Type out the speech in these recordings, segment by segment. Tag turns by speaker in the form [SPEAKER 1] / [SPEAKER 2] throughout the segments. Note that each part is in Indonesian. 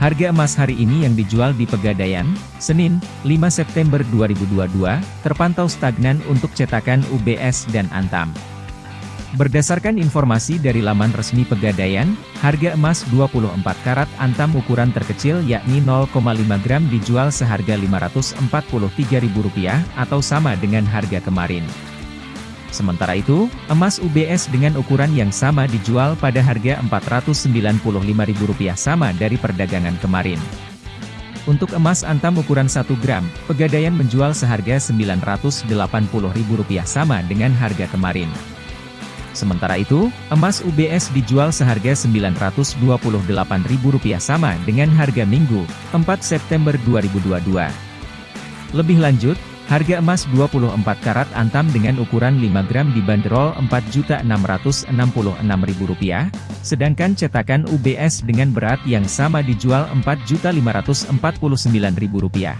[SPEAKER 1] Harga emas hari ini yang dijual di Pegadaian, Senin, 5 September 2022, terpantau stagnan untuk cetakan UBS dan Antam. Berdasarkan informasi dari laman resmi Pegadaian, harga emas 24 karat Antam ukuran terkecil yakni 0,5 gram dijual seharga Rp543.000 atau sama dengan harga kemarin. Sementara itu, emas UBS dengan ukuran yang sama dijual pada harga Rp495.000 sama dari perdagangan kemarin. Untuk emas antam ukuran 1 gram, Pegadaian menjual seharga Rp980.000 sama dengan harga kemarin. Sementara itu, emas UBS dijual seharga Rp928.000 sama dengan harga Minggu, 4 September 2022. Lebih lanjut, Harga emas 24 karat antam dengan ukuran 5 gram dibanderol Rp4.666.000, sedangkan cetakan UBS dengan berat yang sama dijual Rp4.549.000.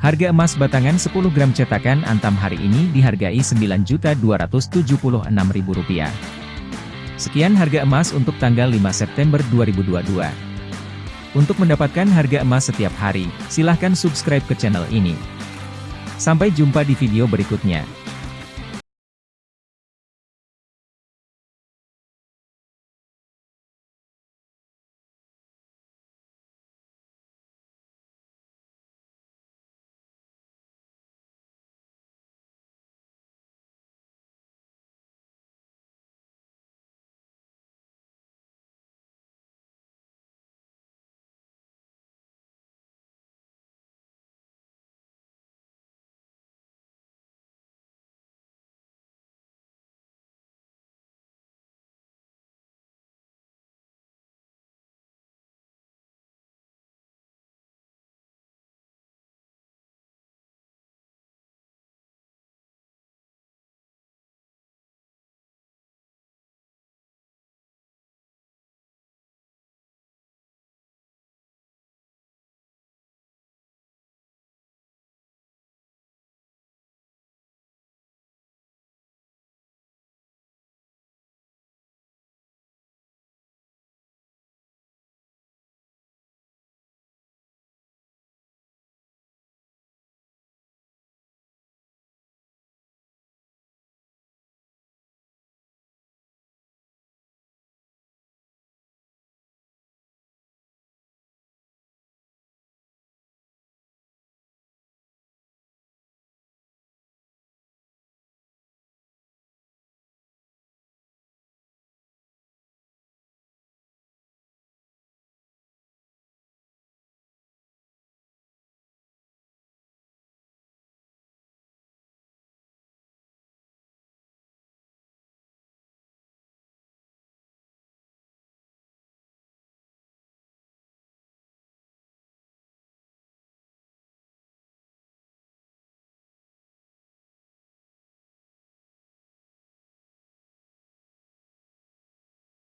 [SPEAKER 1] Harga emas batangan 10 gram cetakan antam hari ini dihargai Rp9.276.000. Sekian harga emas untuk tanggal 5 September 2022. Untuk mendapatkan harga emas setiap hari, silahkan subscribe ke channel ini. Sampai jumpa di video berikutnya.